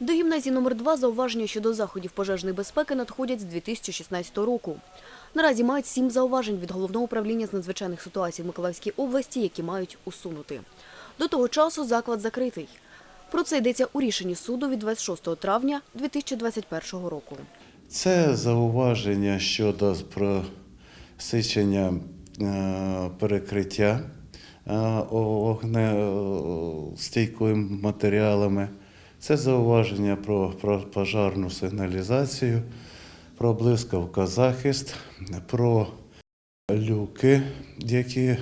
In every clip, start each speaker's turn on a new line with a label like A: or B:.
A: До гімназії номер 2 зауваження щодо заходів пожежної безпеки надходять з 2016 року. Наразі мають сім зауважень від Головного управління з надзвичайних ситуацій в Миколаївській області, які мають усунути. До того часу заклад закритий. Про це йдеться у рішенні суду від 26 травня 2021 року.
B: Це зауваження щодо просичення е, перекриття е, вогнестійкими матеріалами. Це зауваження про, пожарну сигналізацію, про блискавкозахист, про люки, які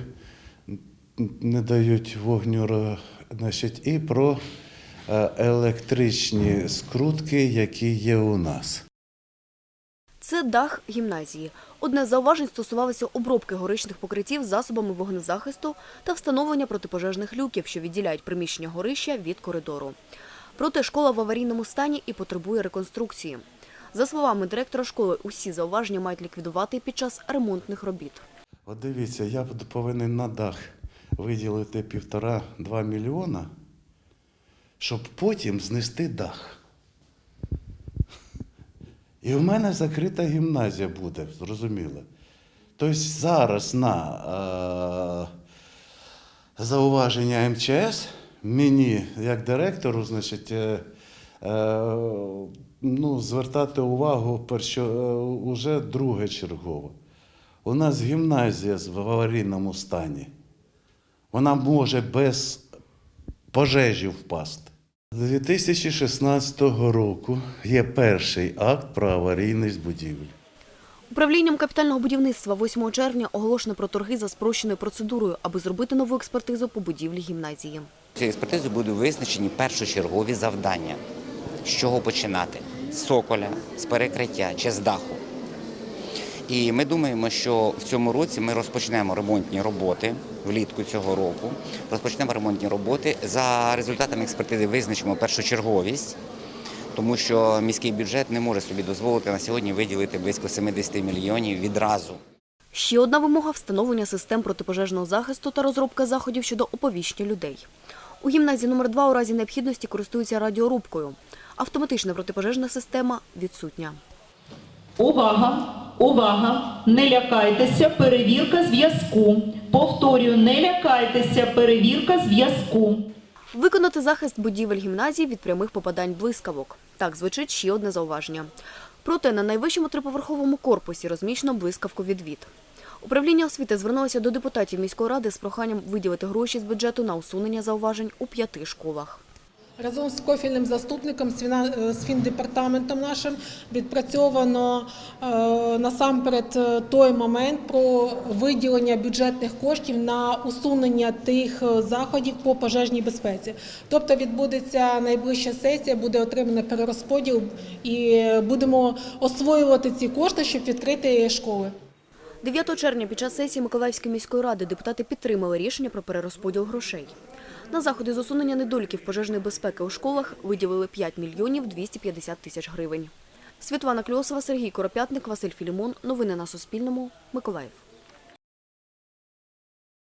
B: не дають вогню, значить, і про е, електричні скрутки, які є у нас.
A: Це дах гімназії. Одне з зауважень стосувалося обробки горичних покриттів засобами вогнезахисту та встановлення протипожежних люків, що відділяють приміщення горища від коридору. Проте школа в аварійному стані і потребує реконструкції. За словами директора школи, усі зауваження мають ліквідувати під час ремонтних робіт.
B: От дивіться, я повинен на дах виділити півтора-два мільйона, щоб потім знести дах. І в мене закрита гімназія буде, зрозуміло. Тобто зараз на е, зауваження МЧС мені, як директору, значить, е, е, ну, звертати увагу перщо, е, уже друге чергово. У нас гімназія в аварійному стані. Вона може без пожежі впасти. З 2016 року є перший акт про аварійність будівель.
A: Управлінням капітального будівництва 8 червня оголошено про торги за спрощеною процедурою, аби зробити нову експертизу по будівлі гімназії.
C: Цією експертизою будуть визначені першочергові завдання. З чого починати? З соколя, з перекриття чи з даху. І ми думаємо, що в цьому році ми розпочнемо ремонтні роботи влітку цього року. Розпочнемо ремонтні роботи. За результатами експертизи визначимо першочерговість, тому що міський бюджет не може собі дозволити на сьогодні виділити близько 70 мільйонів відразу.
A: Ще одна вимога – встановлення систем протипожежного захисту та розробка заходів щодо оповіщення людей. У гімназії номер 2 у разі необхідності користуються радіорубкою. Автоматична протипожежна система відсутня.
D: Увага! Увага! Не лякайтеся, перевірка зв'язку. Повторюю, не лякайтеся, перевірка зв'язку.
A: Виконати захист будівель гімназії від прямих попадань блискавок. Так звучить ще одне зауваження. Проте на найвищому триповерховому корпусі розміщено блискавку відвід. Управління освіти звернулося до депутатів міської ради з проханням виділити гроші з бюджету на усунення зауважень у п'яти школах.
E: Разом з профільним заступником з фіна- фіндепартаментом нашим відпрацьовано е, насамперед е, той момент про виділення бюджетних коштів на усунення тих е, заходів по пожежній безпеці. Тобто відбудеться найближча сесія, буде отримано перерозподіл і е, будемо освоювати ці кошти, щоб відкрити школи.
A: 9 червня під час сесії Миколаївської міської ради депутати підтримали рішення про перерозподіл грошей. На заходи з усунення недоліків пожежної безпеки у школах виділили 5 мільйонів 250 тисяч гривень. Світлана Кльосова, Сергій Коропятник, Василь Філімон. Новини на Суспільному. Миколаїв.